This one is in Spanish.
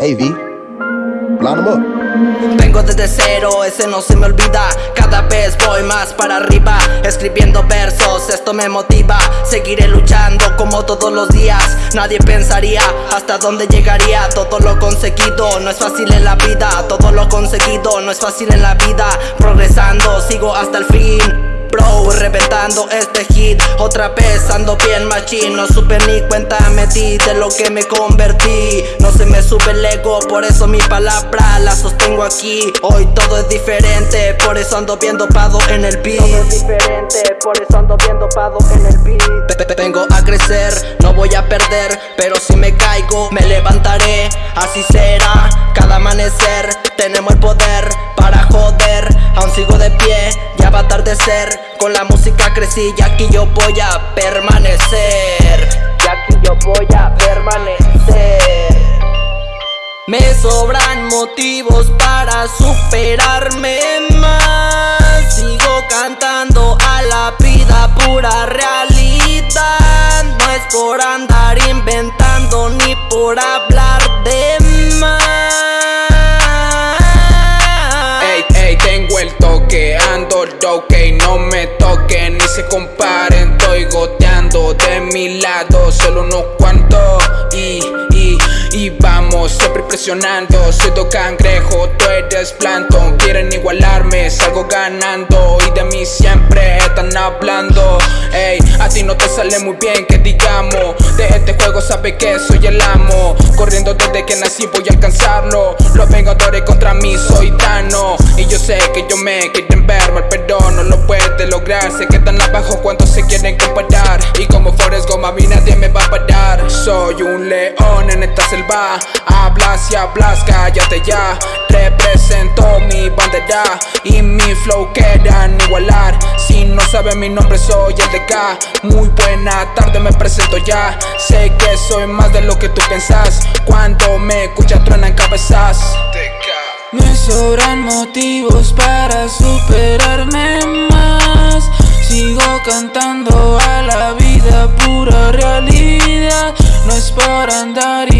Em up. Vengo desde cero, ese no se me olvida. Cada vez voy más para arriba Escribiendo versos, esto me motiva. Seguiré luchando como todos los días. Nadie pensaría hasta dónde llegaría. Todo lo conseguido, no es fácil en la vida. Todo lo conseguido, no es fácil en la vida. Progresando, sigo hasta el fin este hit. Otra vez ando bien machín No supe ni cuenta me di de lo que me convertí. No se me sube el ego, por eso mi palabra la sostengo aquí. Hoy todo es diferente, por eso ando bien dopado en el beat. Todo es diferente, por eso ando bien dopado en el beat. Vengo a crecer, no voy a perder Pero si me caigo, me levantaré Así será, cada amanecer Tenemos el poder para joder. Aún sigo de pie, ya va a atardecer. Con la música crecí y aquí yo voy a permanecer. Y aquí yo voy a permanecer. Me sobran motivos para superarme que no me toquen ni se comparen. Estoy goteando de mi lado, solo unos cuantos. Y, y, y vamos, siempre presionando. Soy do cangrejo, tú eres plantón. Quieren igualarme, salgo ganando. Y de mí siempre están hablando. Ey, a ti no te sale muy bien que digamos De este juego sabe que soy el amo. Corriendo desde que nací voy a alcanzarlo. Los vengadores contra mí soy Tano Y yo sé que yo me quieren ver mal pero no lo puede lograr. Se quedan abajo cuando se quieren comparar. Y como Forrest Goma a mí nadie me va a parar Soy un león en esta selva. Hablas y hablas, cállate ya. Represento mi bandera Y mi flow quedan igualar. Si no saben mi nombre soy el DK Muy buena tarde me presento ya. Sé que soy más de lo que tú pensás. Cuando me escuchas truenan cabezas. Me sobran motivos para superarme más. Sigo cantando a la vida pura realidad por andar